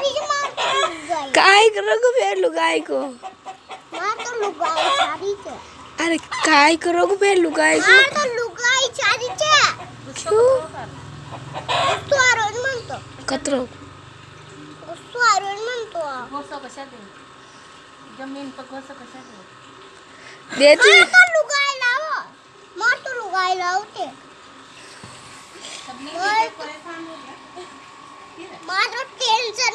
छारी से मार तो लुगाई काय करोगे फिर लुगाई को? मार तो लुगाई चारी से अरे काय करोगे फिर लुगाई को? मार तो लुगाई चारी से क्यों तो आरोज मन तो कतरो। उसको आरोज मन तो घोसं कशा दे ज़मीन पर घोसं कशा दे देती। मार तो लुगाई लाओ मार तो लुगाई लावते सबने मार परेशान हो गया मार तो टेन्शन